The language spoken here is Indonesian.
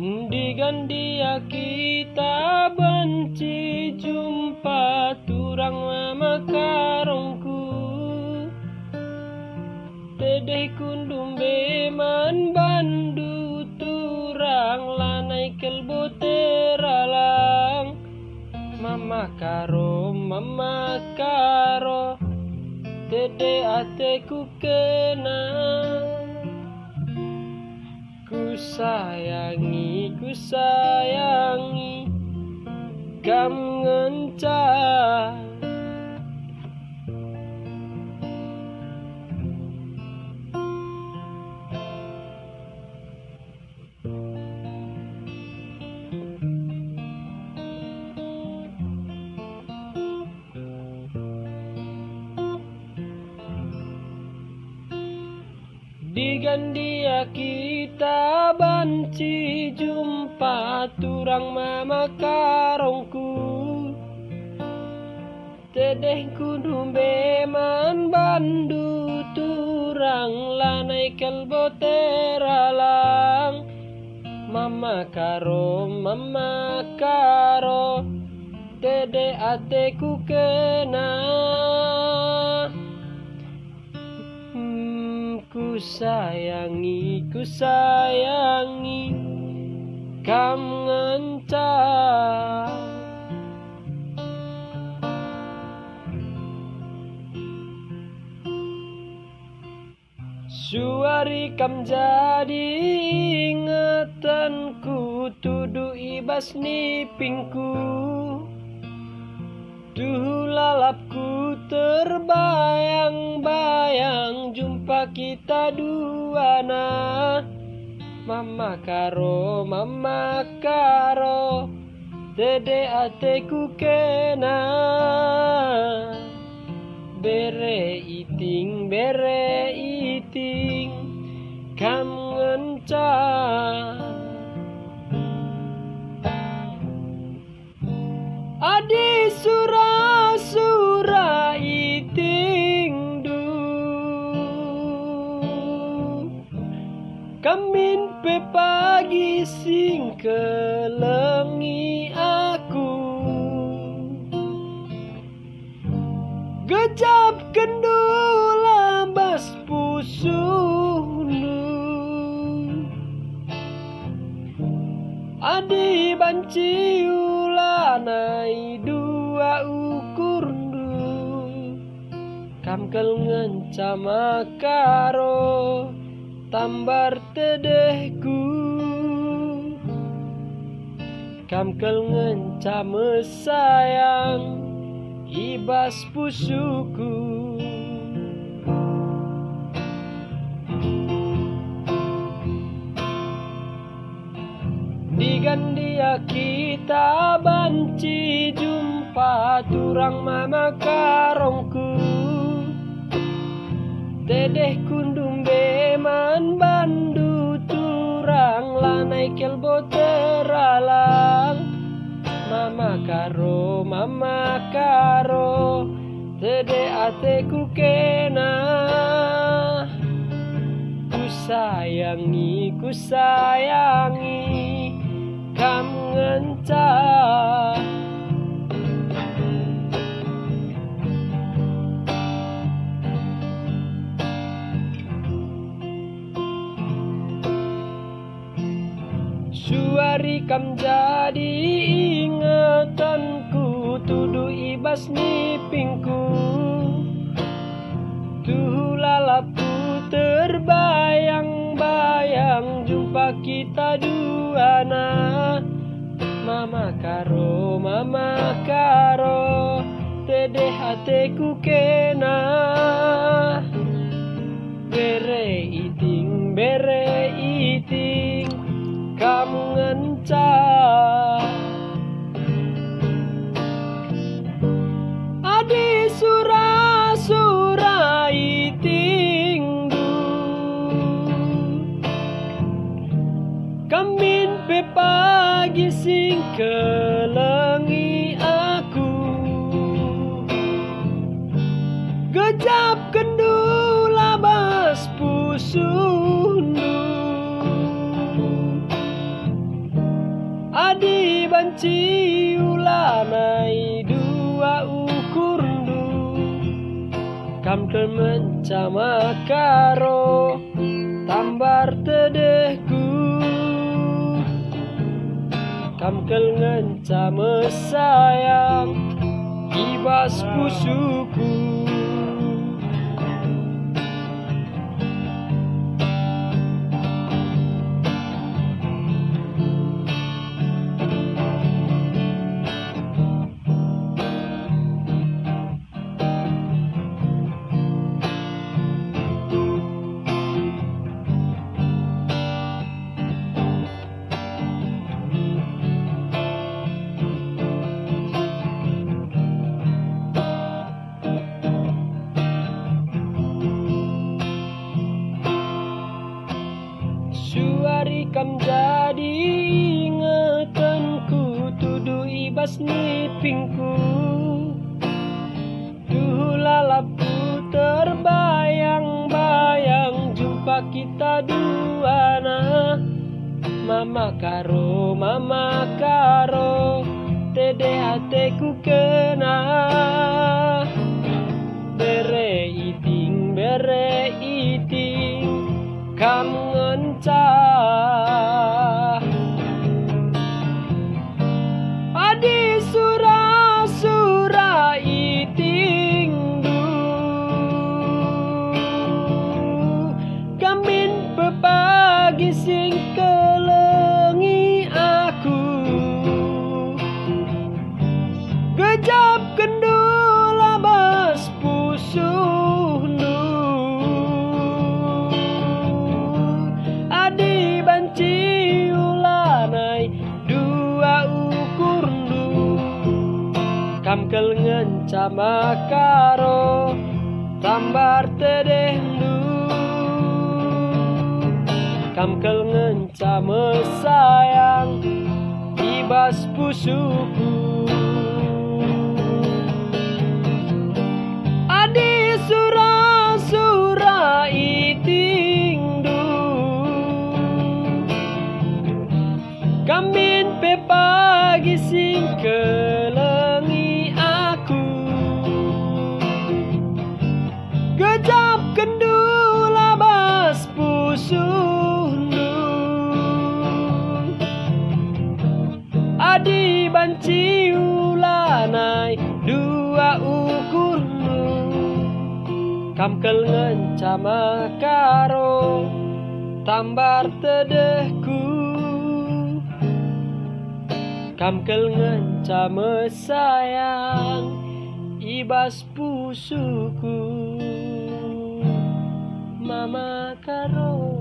Digandia kita benci jumpa turang mama karongku Dedeh kundum beman bandu turang lanai kelbo teralang. Mama karo mama karo Dede ateku kenal Ku sayangi, ku sayangi Kam ngencah Digandia kita banci jumpa turang mama karongku Tedeh kudu beman bandu turang lanai kelbo teralang Mama karo, mama karo Dede ateku kena sayangi, ku sayangi Kam ngencah Suari kam jadi ingatanku Tudu ibas nipingku. Duh lalapku terbayang-bayang Jumpa kita dua nah. Mama karo, mama karo. Dede ateku kena. Bere iting, bere Kamin pe pagi sing kelengi aku. Gejap kendula bas pusunu Adi banci ulanai dua ukur Kamkel ngencama karo Tambar tedehku. Kamkel ngencama sayang Ibas pusuku. Digandia kita banci jumpa turang mama karongku. Dedeh kundung Tede ateku kena Ku sayangi, ku sayangi Kam ngencah Suari kam jadi ingatanku Tudu ibas nipingku. Tuh lalapku terbayang-bayang Jumpa kita dua nah Mama karo, mama karo Tede hateku kena kam mencama karo tambar tedehku kam kel ngencama sayang ibas pusuku ibas nipingku Duh lalapu terbayang-bayang Jumpa kita dua nah Mama karo, mama karo Tede hateku kena. Bere iting, bere iting Kamu pecah kamkel ngencama karo tambar tedendu kamkel ngencama sayang ibas pusuku kamin pe pagi singkel Gejap kendul abas pusundu Adi banci ulanai dua ukurmu Kamkel ngencama karo tambar tedehku Kamkel ngencama sayang ibas pusuku. Mama karo